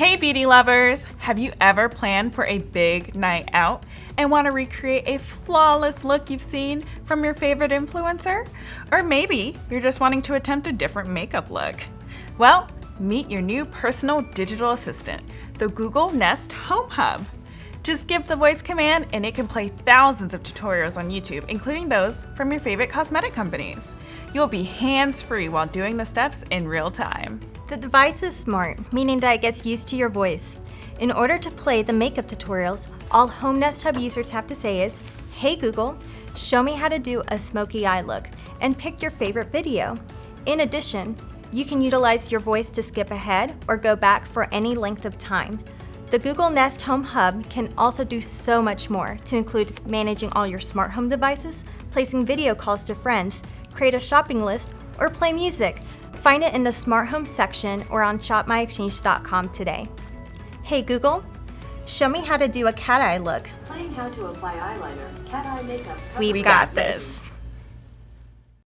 Hey beauty lovers! Have you ever planned for a big night out and want to recreate a flawless look you've seen from your favorite influencer? Or maybe you're just wanting to attempt a different makeup look. Well, meet your new personal digital assistant, the Google Nest Home Hub. Just give the voice command and it can play thousands of tutorials on YouTube, including those from your favorite cosmetic companies. You'll be hands-free while doing the steps in real time. The device is smart, meaning that it gets used to your voice. In order to play the makeup tutorials, all Home Nest Hub users have to say is, Hey Google, show me how to do a smoky eye look, and pick your favorite video. In addition, you can utilize your voice to skip ahead or go back for any length of time. The Google Nest Home Hub can also do so much more to include managing all your smart home devices, placing video calls to friends, create a shopping list, or play music. Find it in the Smart Home section or on shopmyexchange.com today. Hey Google, show me how to do a cat eye look. Playing how to apply eyeliner, cat eye makeup. We've We got this.